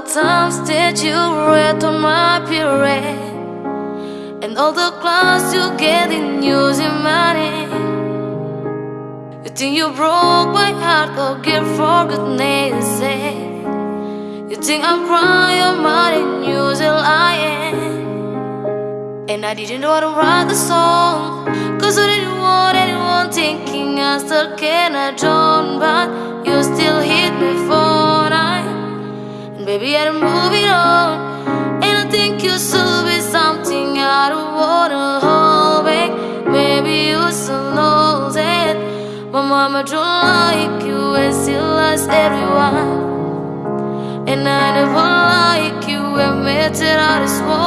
times that you read on my period And all the class you get in using money You think you broke my heart, oh girl, for goodness sake eh? You think I'm crying, money, using lying. And I didn't want to write the song Cause I didn't want anyone thinking I still can, I don't But you baby, I'm moving on And I think you should be something I don't wanna hold back Maybe you still know that My mama don't like you and she likes everyone. And I never like you admit it out is more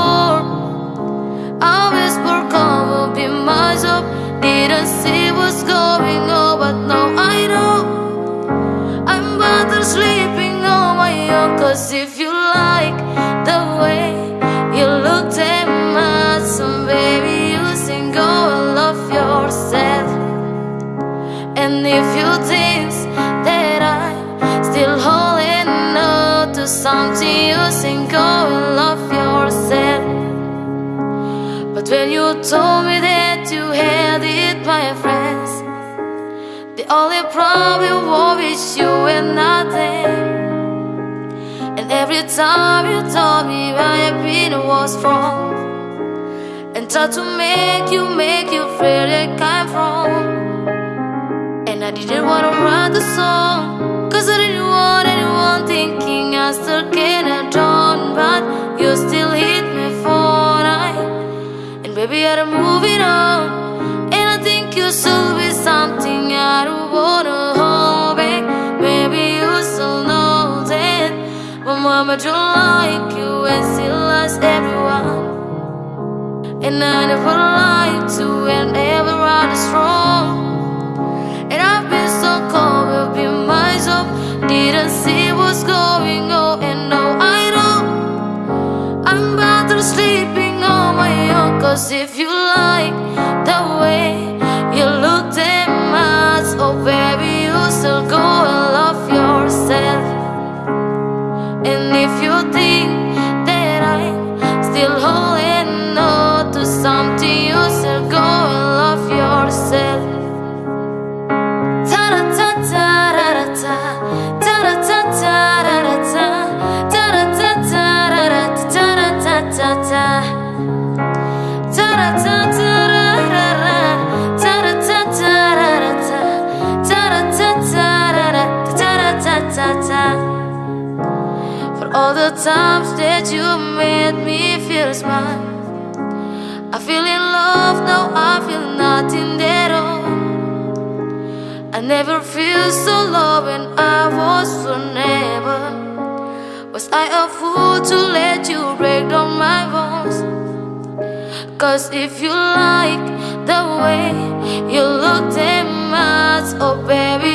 Cause if you like the way you look at my son Baby you sing and love yourself And if you think that I'm still holding on to something You sing and love yourself but when you told me that you had it, my friends, the only problem was you and nothing. Every time you told me my opinion was wrong, and tried to make you, make you feel like I'm wrong. And I didn't wanna write the song, cause I didn't want anyone thinking I still can, I don't, but you still hit me for night. And baby, I'm moving on And I think you should be something I don't don't like you and she likes everyone? And I never lied to and everyone is wrong And I've been so cold with being myself Didn't see what's going on and now I know. I'm better sleeping on my own Cause if you like the way for all the times that you made me feel smile I feel in love, now I feel nothing at all. I never feel so low when I was so never Was I a fool to let you break? Cause if you like the way you looked at my Oh baby,